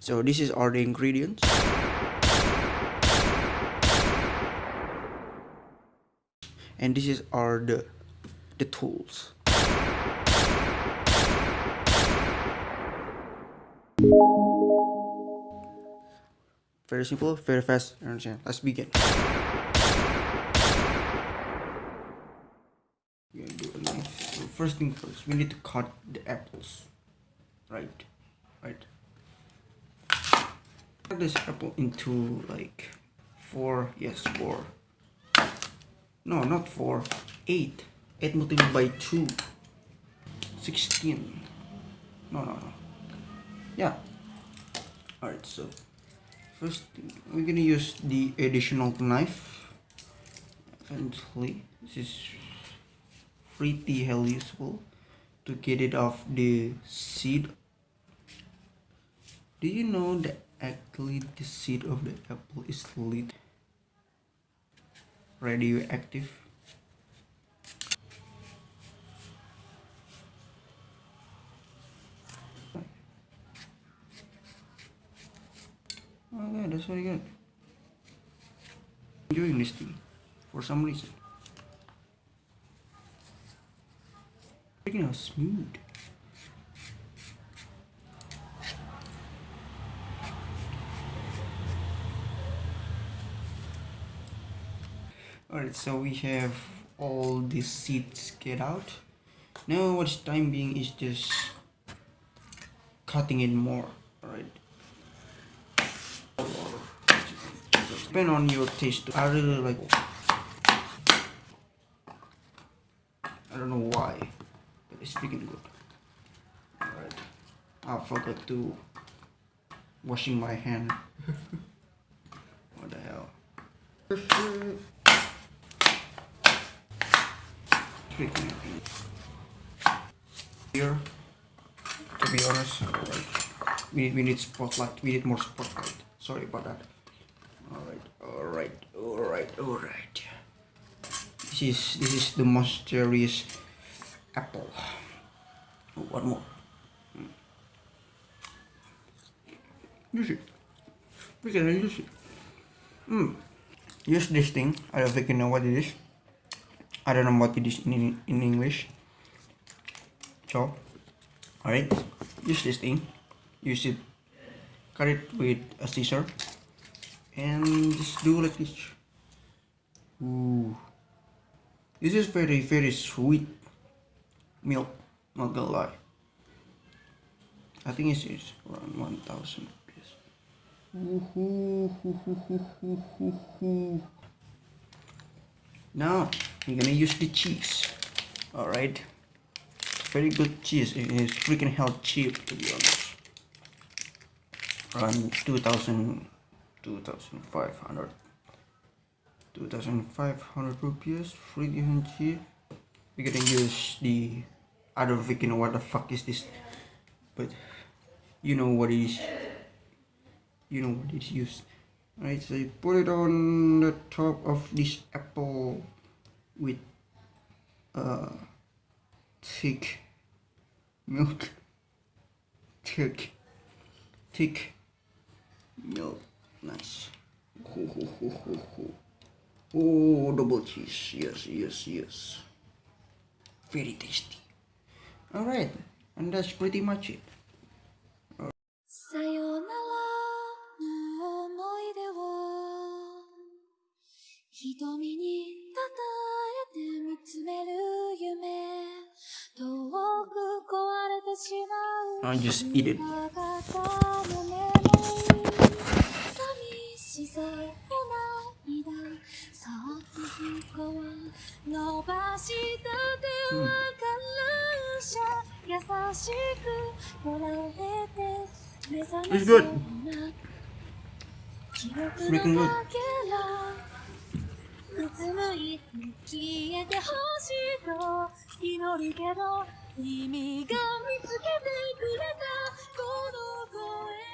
so this is all the ingredients. And this is all the the tools. Very simple very fast understand? Let's begin. First thing first we need to cut the apples. Right right cut this apple into like four yes four. No not four eight. Eight multiplied by two. 16 no no no. Yeah. All right so first we're gonna use the additional knife. Eventually this is pretty hell useful to get it off the seed. Do you know that actually the seed of the apple is lit radioactive oh, Okay, that's very good. Enjoying this thing for some reason. Freaking how smooth. Alright, so we have all the seeds get out. Now what's time being is just cutting it more. Alright. depend on your taste i really like i don't know why but it's freaking good all right i forgot to washing my hand what the hell here to be honest we need, we need spotlight we need more spotlight sorry about that Alright, alright, alright. Alright. This is this is the most cherries apple. Oh, one more. Mm. Use it. We can use it. Mm. Use this thing. I don't think you know what it is. I don't know what it is in in English. So, alright. Use this thing. Use it. Cut it with a scissor and just do like this Ooh. this is very very sweet milk not gonna lie I think it's, it's around 1000 now you're gonna use the cheese. Alright? Very good cheese. It's freaking hell cheap to be honest. Around 2000 2500 2500 rupees given cheap. We're gonna use the I don't you know what the fuck is this? But you know what is you know what it's used. Right so you put it on the top of this apple with uh, thick milk. Thick thick milk. Nice. Ho, ho, ho, ho, ho. oh double cheese. Yes yes yes. Very tasty. All right. And that's pretty much it. まう I just eat it さへ涙そっとそこは伸ばした手は感謝優しく捉えて目覚めそうな記憶のかけらうつむいて消えてほしいと祈るけど君が見つけてくれたこの声